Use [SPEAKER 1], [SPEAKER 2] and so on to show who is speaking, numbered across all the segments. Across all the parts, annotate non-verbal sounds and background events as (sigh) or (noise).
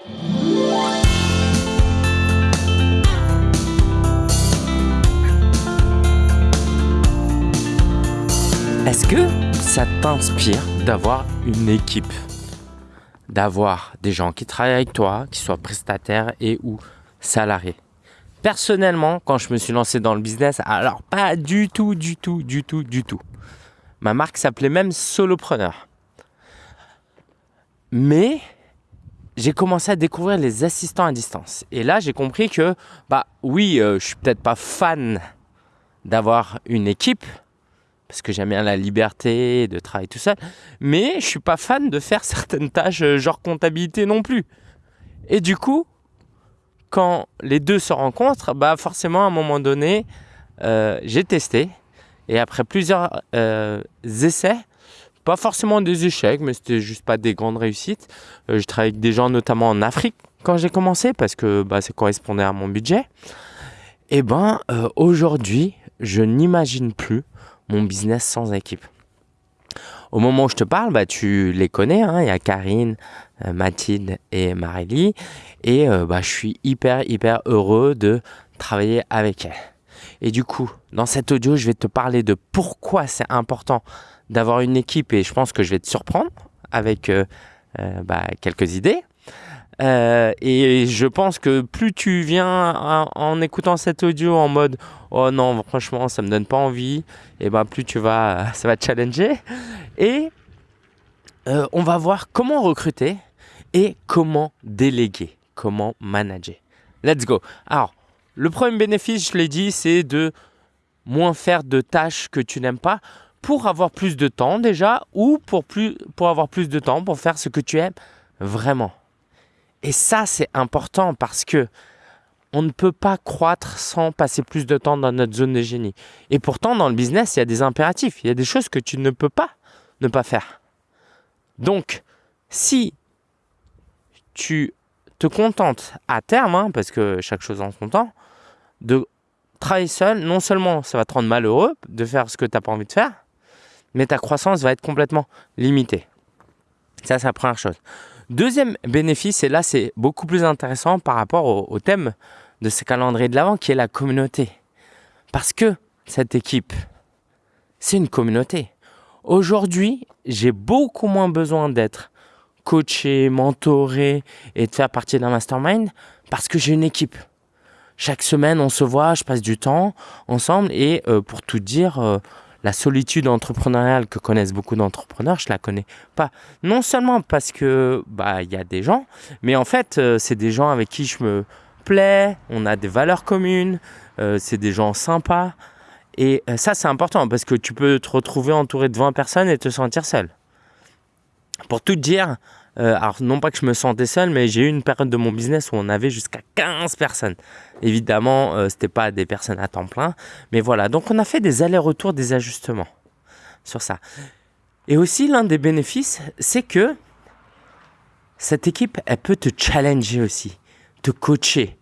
[SPEAKER 1] Est-ce que ça t'inspire d'avoir une équipe? D'avoir des gens qui travaillent avec toi, qui soient prestataires et ou salariés? Personnellement, quand je me suis lancé dans le business, alors pas du tout, du tout, du tout, du tout. Ma marque s'appelait même Solopreneur. Mais j'ai commencé à découvrir les assistants à distance. Et là, j'ai compris que, bah oui, euh, je suis peut-être pas fan d'avoir une équipe, parce que j'aime bien la liberté de travailler tout seul, mais je suis pas fan de faire (laughs) certaines tâches, euh, genre comptabilité non plus. Et du coup, quand les deux se rencontrent, bah forcément à un moment donné, euh, j'ai testé et après plusieurs euh, essais, pas forcément des échecs, mais c'était juste pas des grandes réussites. Euh, je travaillais avec des gens notamment en Afrique quand j'ai commencé parce que bah, ça correspondait à mon budget. Et ben aujourd'hui, je n'imagine plus mon business sans équipe. Au moment où je te parle, bah, tu les connais. Hein. Il y a Karine, euh, Mathilde et Marélie. Et euh, bah, je suis hyper, hyper heureux de travailler avec elles. Et du coup, dans cet audio, je vais te parler de pourquoi c'est important d'avoir une équipe et je pense que je vais te surprendre avec euh, bah, quelques idées. et je pense que plus tu viens en, écoutant cet audio en mode oh non franchement ça me donne pas envie et ben plus tu vas (laughs) ça va te challenger et on va voir comment recruter et comment déléguer, comment manager. Let's go. Alors, le premier bénéfice, je l'ai dit, c'est de moins faire de tâches que tu n'aimes pas pour avoir plus de temps déjà ou pour, plus, pour avoir plus de temps pour faire ce que tu aimes vraiment. Et ça, c'est important parce que on ne peut pas croître sans passer plus de temps dans notre zone de génie. Et pourtant, dans le business, il y a des impératifs, il y a des choses que tu ne peux pas ne pas faire. Donc, si tu te contentes à terme, hein, parce que chaque chose en son temps, de travailler seul, non seulement ça va te rendre malheureux de faire ce que tu n'as pas envie de faire, mais ta croissance va être complètement limitée. Ça, c'est la première chose. Deuxième bénéfice, et là c'est beaucoup plus intéressant par rapport au, thème de ce calendrier de l'avant qui est la communauté. Parce que cette équipe, c'est une communauté. Aujourd'hui, j'ai beaucoup moins besoin d'être coacher, mentorer et de faire partie d'un mastermind parce que j'ai une équipe. Chaque semaine, on se voit, je passe du temps ensemble et euh, pour tout dire, euh, la solitude entrepreneuriale que connaissent beaucoup d'entrepreneurs, je la connais pas. Non seulement parce que bah il y a des gens, mais en fait, euh, c'est des gens avec qui je me plais, on a des valeurs communes, c'est des gens sympas. Et ça, c'est important parce que tu peux te retrouver entouré de 20 personnes et te sentir seul. Pour tout dire, euh, alors non pas que je me sentais seul, mais j'ai eu une période de mon business où on avait jusqu'à 15 personnes. Évidemment, euh, ce n'était pas des personnes à temps plein, mais voilà. Donc on a fait des allers-retours, des ajustements sur ça. Et aussi l'un des bénéfices, c'est que cette équipe, elle peut te challenger aussi, te coacher,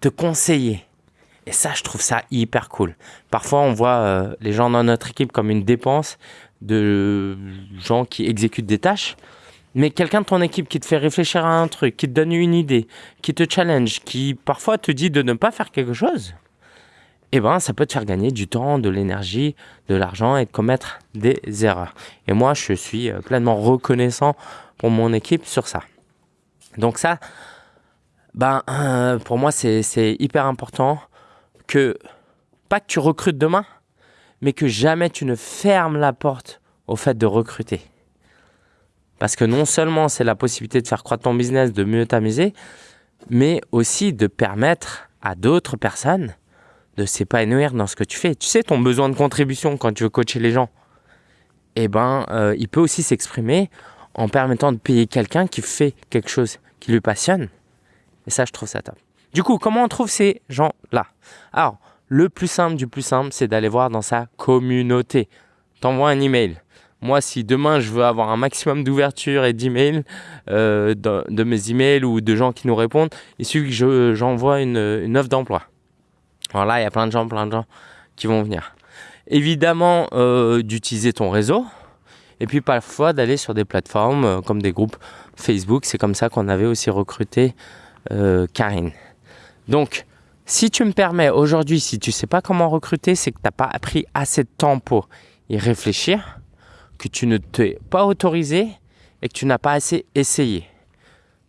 [SPEAKER 1] te conseiller. Et ça, je trouve ça hyper cool. Parfois, on voit euh, les gens dans notre équipe comme une dépense de gens qui exécutent des tâches. Mais quelqu'un de ton équipe qui te fait réfléchir à un truc, qui te donne une idée, qui te challenge, qui parfois te dit de ne pas faire quelque chose, eh ben, ça peut te faire gagner du temps, de l'énergie, de l'argent et de commettre des erreurs. Et moi, je suis euh, pleinement reconnaissant pour mon équipe sur ça. Donc ça, ben, euh, pour moi, c'est hyper important que, pas que tu recrutes demain, mais que jamais tu ne fermes la porte au fait de recruter. Parce que non seulement c'est la possibilité de faire croître ton business, de mieux t'amuser, mais aussi de permettre à d'autres personnes de s'épanouir dans ce que tu fais. Tu sais, ton besoin de contribution quand tu veux coacher les gens, eh ben, euh, il peut aussi s'exprimer en permettant de payer quelqu'un qui fait quelque chose qui lui passionne. Et ça, je trouve ça top. Du coup, comment on trouve ces gens-là? Alors, le plus simple du plus simple, c'est d'aller voir dans sa communauté. T'envoies un email. Moi, si demain je veux avoir un maximum d'ouverture et d'emails, euh, de, mes emails ou de gens qui nous répondent, il suffit que j'envoie une, offre d'emploi. Voilà, il y a plein de gens, plein de gens qui vont venir. Évidemment, euh, d'utiliser ton réseau et puis parfois d'aller sur des plateformes euh, comme des groupes Facebook. C'est comme ça qu'on avait aussi recruté Karine. Donc, si tu me permets aujourd'hui, si tu ne sais pas comment recruter, c'est que tu n'as pas pris assez de temps pour y réfléchir, que tu ne t'es pas autorisé et que tu n'as pas assez essayé.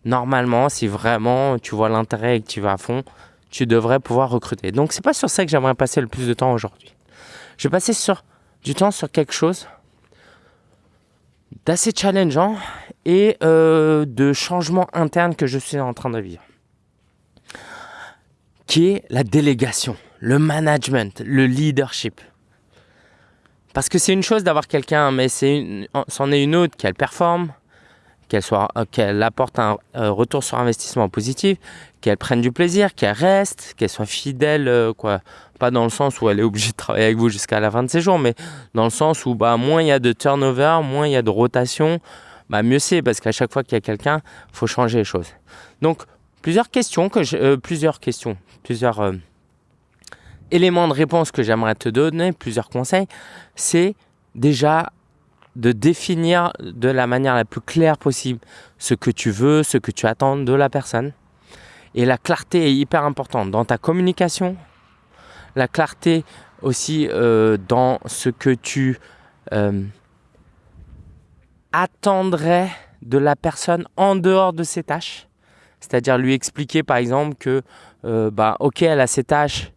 [SPEAKER 1] Normalement, si vraiment tu vois l'intérêt et que tu vas à fond, tu devrais pouvoir recruter. Donc, c'est pas sur ça que j'aimerais passer le plus de temps aujourd'hui. Je vais passer du temps sur quelque chose d'assez challengeant et euh, de changement interne que je suis en train de vivre qui est la délégation, le management, le leadership. Parce que c'est une chose d'avoir quelqu'un, mais c'en est une autre qu'elle performe, qu'elle euh, apporte un euh, retour sur investissement positif, qu'elle prenne du plaisir, qu'elle reste, qu'elle soit fidèle, euh, quoi. Pas dans le sens où elle est obligée de travailler avec vous jusqu'à la fin de ses jours, mais dans le sens où bah, moins il y a de turnover, moins il y a de rotation, bah, mieux c'est parce qu'à chaque fois qu'il y a quelqu'un, il faut changer les choses. Donc plusieurs questions que plusieurs questions, éléments de réponse que j'aimerais te donner, plusieurs conseils, c'est déjà de définir de la manière la plus claire possible ce que tu veux, ce que tu attends de la personne. Et la clarté est hyper importante dans ta communication, la clarté aussi euh, dans ce que tu euh, attendrais de la personne en dehors de ses tâches. C'est-à-dire lui expliquer par exemple que euh, bah, ok, elle a ses tâches,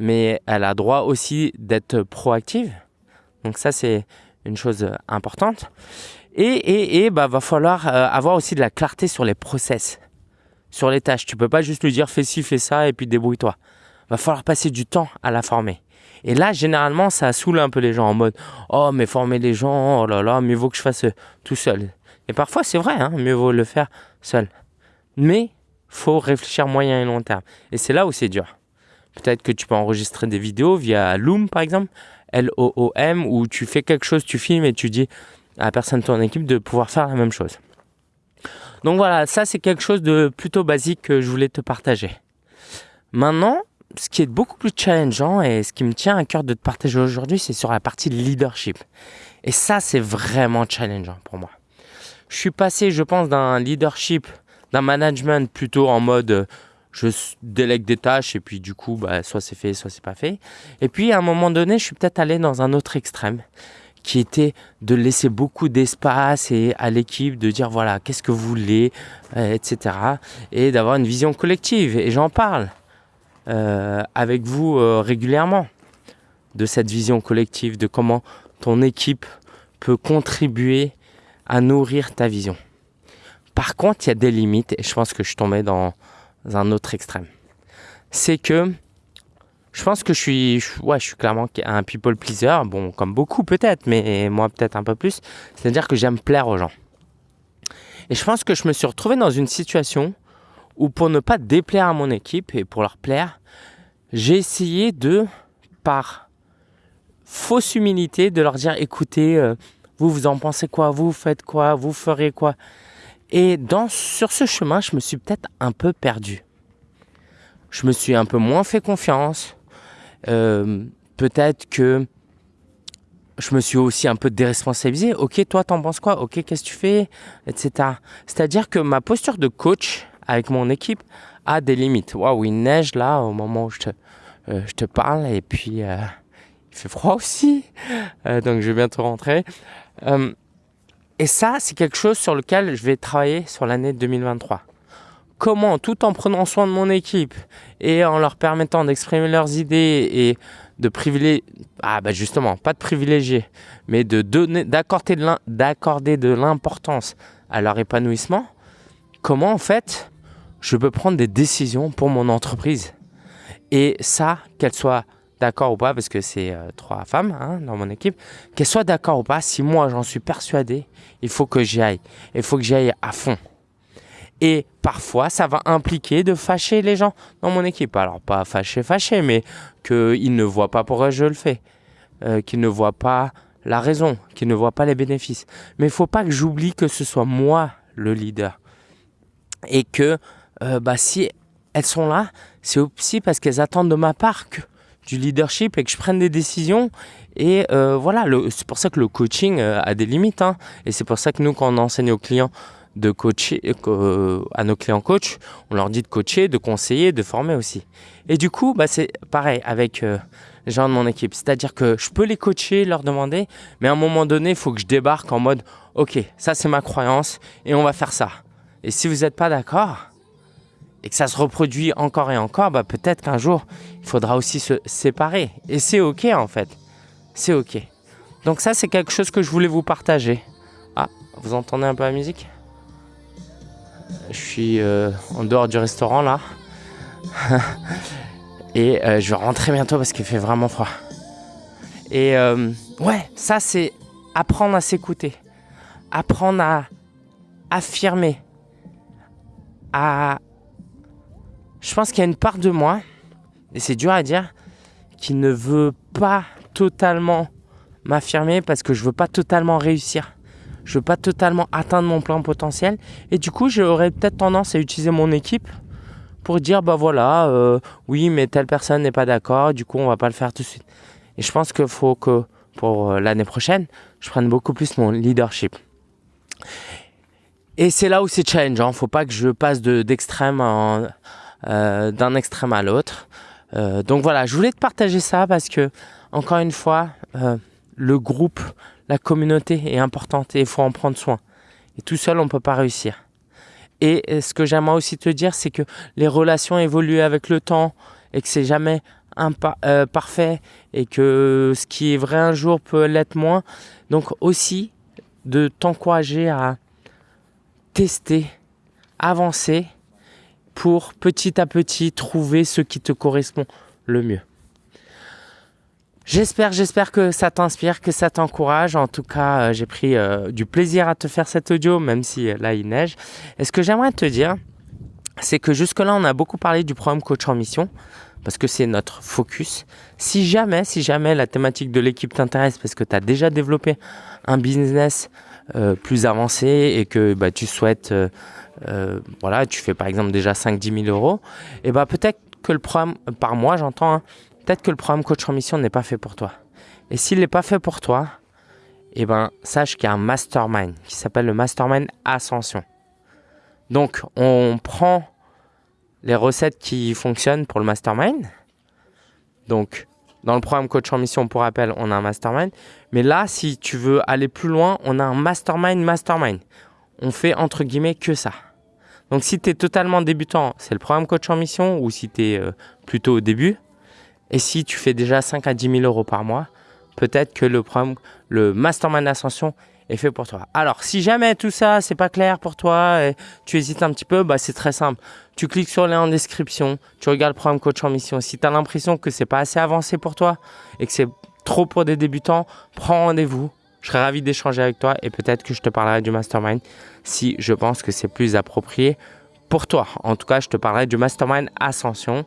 [SPEAKER 1] mais elle a droit aussi d'être proactive. Donc ça, c'est une chose importante. Et, et, et bah, va falloir euh, avoir aussi de la clarté sur les process, sur les tâches. Tu peux pas juste lui dire fais ci, fais ça et puis débrouille-toi. Va falloir passer du temps à la former. Et là, généralement, ça saoule un peu les gens en mode Oh, mais former les gens, oh là là, mieux vaut que je fasse tout seul. Et parfois, c'est vrai, hein, mieux vaut le faire seul. Mais faut réfléchir moyen et long terme. Et c'est là où c'est dur. Peut-être que tu peux enregistrer des vidéos via Loom, par exemple, L-O-O-M, où tu fais quelque chose, tu filmes et tu dis à la personne de ton équipe de pouvoir faire la même chose. Donc voilà, ça c'est quelque chose de plutôt basique que je voulais te partager. Maintenant, ce qui est beaucoup plus challengeant et ce qui me tient à cœur de te partager aujourd'hui, c'est sur la partie leadership. Et ça, c'est vraiment challengeant pour moi. Je suis passé, je pense, d'un leadership d'un management plutôt en mode je délègue des tâches et puis du coup bah, soit c'est fait soit c'est pas fait. Et puis à un moment donné je suis peut-être allé dans un autre extrême qui était de laisser beaucoup d'espace et à l'équipe de dire voilà qu'est-ce que vous voulez euh, etc et d'avoir une vision collective. Et j'en parle euh, avec vous régulièrement de cette vision collective de comment ton équipe peut contribuer à nourrir ta vision. Par contre, il y a des limites et je pense que je tombé dans un autre extrême. C'est que je pense que je suis, ouais, je suis clairement un people pleaser. Bon, comme beaucoup peut-être, mais moi peut-être un peu plus. C'est-à-dire que j'aime plaire aux gens. Et je pense que je me suis retrouvé dans une situation où pour ne pas déplaire à mon équipe et pour leur plaire, j'ai essayé de, par fausse humilité, de leur dire écoutez, euh, vous, vous en pensez quoi? Vous faites quoi? Vous ferez quoi? Et dans, sur ce chemin, je me suis peut-être un peu perdu. Je me suis un peu moins fait confiance. Euh, peut-être que je me suis aussi un peu déresponsabilisé. Ok, toi, t'en penses quoi? Ok, qu'est-ce que tu fais? Etc. C'est-à-dire que ma posture de coach avec mon équipe a des limites. Waouh, il neige là au moment où je te, euh, je te parle et puis euh, il fait froid aussi. donc je vais bientôt rentrer. Et ça, c'est quelque chose sur lequel je vais travailler sur l'année 2023. Comment, tout en prenant soin de mon équipe et en leur permettant d'exprimer leurs idées et de privilégier, ah bah justement, pas de privilégier, mais de donner, d'accorder de l'importance à leur épanouissement, comment en fait je peux prendre des décisions pour mon entreprise? Et ça, qu'elle soit d'accord ou pas, parce que c'est euh, trois femmes hein, dans mon équipe, qu'elles soient d'accord ou pas, si moi j'en suis persuadé, il faut que j'y aille. Il faut que j'y aille à fond. Et parfois, ça va impliquer de fâcher les gens dans mon équipe. Alors, pas fâcher, fâcher, mais qu'ils ne voient pas pourquoi je le fais. Euh, qu'ils ne voient pas la raison, qu'ils ne voient pas les bénéfices. Mais il faut pas que j'oublie que ce soit moi le leader. Et que euh, bah, si elles sont là, c'est aussi parce qu'elles attendent de ma part que leadership et que je prenne des décisions. Et euh, voilà, c'est pour ça que le coaching euh, a des limites. Hein. Et c'est pour ça que nous, quand on enseigne aux clients de coacher euh, à nos clients coach, on leur dit de coacher, de conseiller, de former aussi. Et du coup, bah, c'est pareil avec les gens de mon équipe. C'est-à-dire que je peux les coacher, leur demander, mais à un moment donné, il faut que je débarque en mode, OK, ça c'est ma croyance et on va faire ça. Et si vous n'êtes pas d'accord et que ça se reproduit encore et encore, bah, peut-être qu'un jour, il faudra aussi se séparer. Et c'est OK en fait. C'est OK. Donc ça, c'est quelque chose que je voulais vous partager. Ah, vous entendez un peu la musique? Je suis euh, en dehors du restaurant là. (laughs) Et euh, je vais rentrer bientôt parce qu'il fait vraiment froid. Et euh, ouais, ça c'est apprendre à s'écouter. Apprendre à affirmer. À... Je pense qu'il y a une part de moi, et c'est dur à dire, qui ne veut pas totalement m'affirmer parce que je veux pas totalement réussir. Je veux pas totalement atteindre mon plein potentiel. Et du coup, j'aurais peut-être tendance à utiliser mon équipe pour dire bah voilà, euh, oui, mais telle personne n'est pas d'accord, du coup, on va pas le faire tout de suite. Et je pense qu'il faut que pour euh, l'année prochaine, je prenne beaucoup plus mon leadership. Et c'est là où c'est challenge. Hein. Faut pas que je passe d'extrême euh, d'un extrême à l'autre. donc voilà, je voulais te partager ça parce que encore une fois, le groupe, la communauté est importante et il faut en prendre soin. Et tout seul, on ne peut pas réussir. Et ce que j'aimerais aussi te dire, c'est que les relations évoluent avec le temps et que c'est jamais euh, parfait et que ce qui est vrai un jour peut l'être moins. Donc aussi de t'encourager à tester, avancer pour petit à petit trouver ce qui te correspond le mieux. J'espère, j'espère que ça t'inspire, que ça t'encourage. En tout cas, euh, j'ai pris euh, du plaisir à te faire cet audio, même si euh, là il neige. Et ce que j'aimerais te dire, c'est que jusque-là, on a beaucoup parlé du programme Coach en Mission, parce que c'est notre focus. Si jamais, si jamais la thématique de l'équipe t'intéresse, parce que tu as déjà développé un business plus avancé et que bah, tu souhaites, voilà, tu fais par exemple déjà 5-10 000 euros, et bah peut-être que le programme, par mois j'entends, hein, peut-être que le programme coach en mission n'est pas fait pour toi. Et s'il n'est pas fait pour toi, eh ben, sache qu'il y a un mastermind qui s'appelle le mastermind Ascension. Donc, on prend les recettes qui fonctionnent pour le mastermind. Donc, dans le programme coach en mission, pour rappel, on a un mastermind. Mais là, si tu veux aller plus loin, on a un mastermind mastermind. On fait entre guillemets que ça. Donc, si tu es totalement débutant, c'est le programme coach en mission ou si tu es euh, plutôt au début, et si tu fais déjà 5 à 10 000 euros par mois, peut-être que le programme, le Mastermind Ascension fait pour toi. Alors, si jamais tout ça, c'est pas clair pour toi et tu hésites un petit peu, bah, c'est très simple. Tu cliques sur le lien en description, tu regardes le programme coach en mission. Si tu as l'impression que c'est pas assez avancé pour toi et que c'est trop pour des débutants, prends rendez-vous. Je serais ravi d'échanger avec toi et peut-être que je te parlerai du mastermind si je pense que c'est plus approprié pour toi. En tout cas, je te parlerai du mastermind Ascension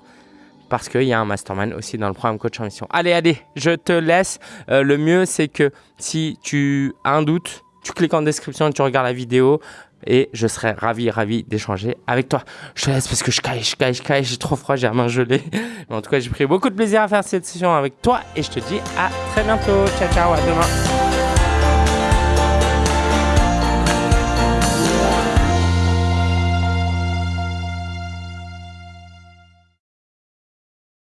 [SPEAKER 1] parce qu'il y a un mastermind aussi dans le programme Coach en Mission. Allez, allez, je te laisse. Euh, le mieux, c'est que si tu as un doute, tu cliques en description, tu regardes la vidéo et je serai ravi, ravi d'échanger avec toi. Je te laisse parce que je caille, je caille, je caille, j'ai trop froid, j'ai la main gelée. Mais (laughs) en tout cas, j'ai pris beaucoup de plaisir à faire cette session avec toi et je te dis à très bientôt. Ciao, ciao, à demain.